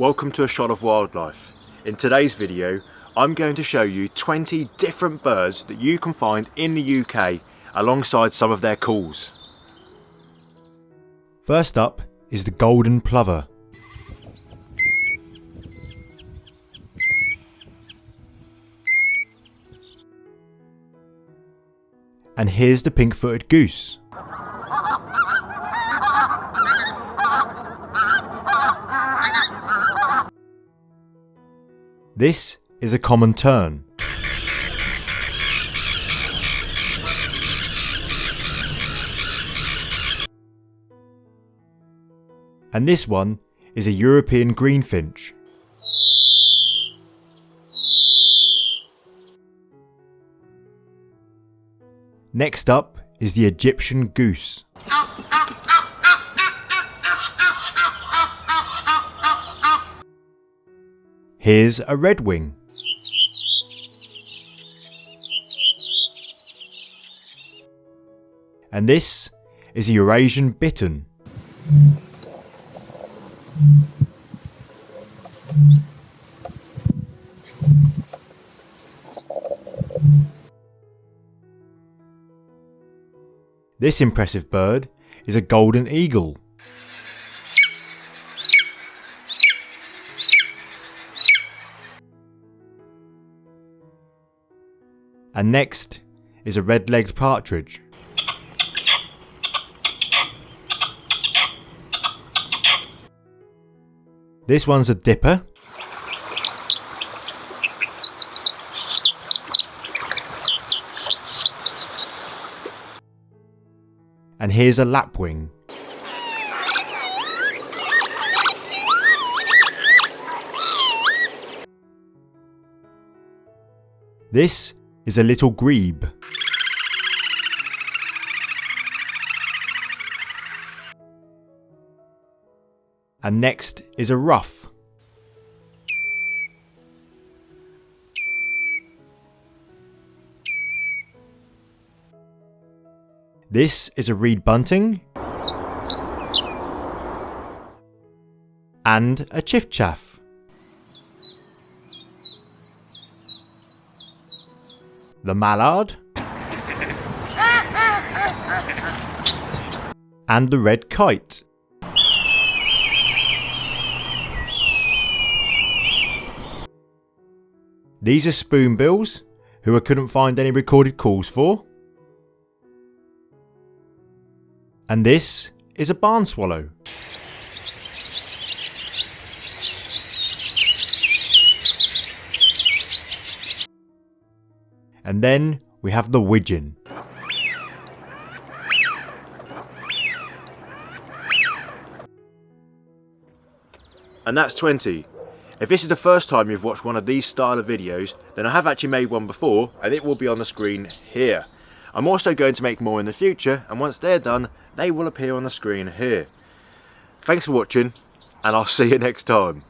welcome to A Shot of Wildlife. In today's video I'm going to show you 20 different birds that you can find in the UK alongside some of their calls. First up is the golden plover. And here's the pink-footed goose. This is a common tern. And this one is a European greenfinch. Next up is the Egyptian goose. Here's a redwing. And this is a Eurasian bittern. This impressive bird is a golden eagle. And next is a red-legged partridge. This one's a dipper. And here's a lapwing. This is a little grebe. And next is a ruff. This is a reed bunting. And a chiffchaff. The mallard, and the red kite. These are spoonbills, who I couldn't find any recorded calls for. And this is a barn swallow. And then we have the widgeon. And that's 20. If this is the first time you've watched one of these style of videos, then I have actually made one before and it will be on the screen here. I'm also going to make more in the future and once they're done, they will appear on the screen here. Thanks for watching and I'll see you next time.